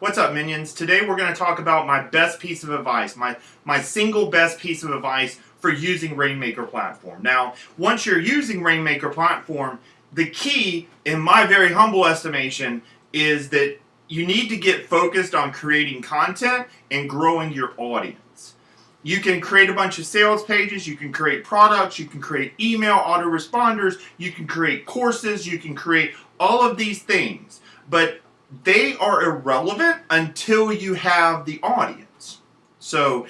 What's up minions? Today we're going to talk about my best piece of advice, my, my single best piece of advice for using Rainmaker platform. Now, once you're using Rainmaker platform, the key, in my very humble estimation, is that you need to get focused on creating content and growing your audience. You can create a bunch of sales pages, you can create products, you can create email autoresponders, you can create courses, you can create all of these things. But they are irrelevant until you have the audience. So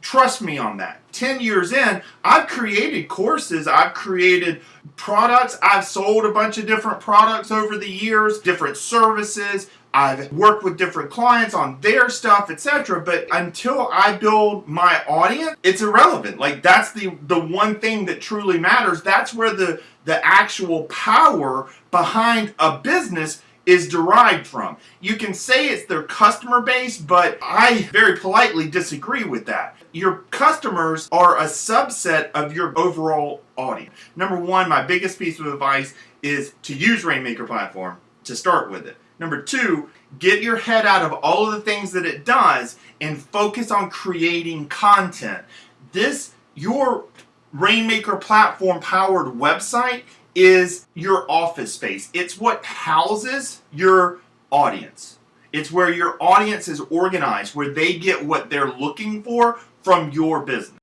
trust me on that. 10 years in, I've created courses, I've created products, I've sold a bunch of different products over the years, different services, I've worked with different clients on their stuff, etc. But until I build my audience, it's irrelevant. Like that's the the one thing that truly matters. That's where the the actual power behind a business is derived from. You can say it's their customer base, but I very politely disagree with that. Your customers are a subset of your overall audience. Number one, my biggest piece of advice is to use Rainmaker platform to start with it. Number two, get your head out of all of the things that it does and focus on creating content. This, your Rainmaker platform powered website is your office space. It's what houses your audience. It's where your audience is organized, where they get what they're looking for from your business.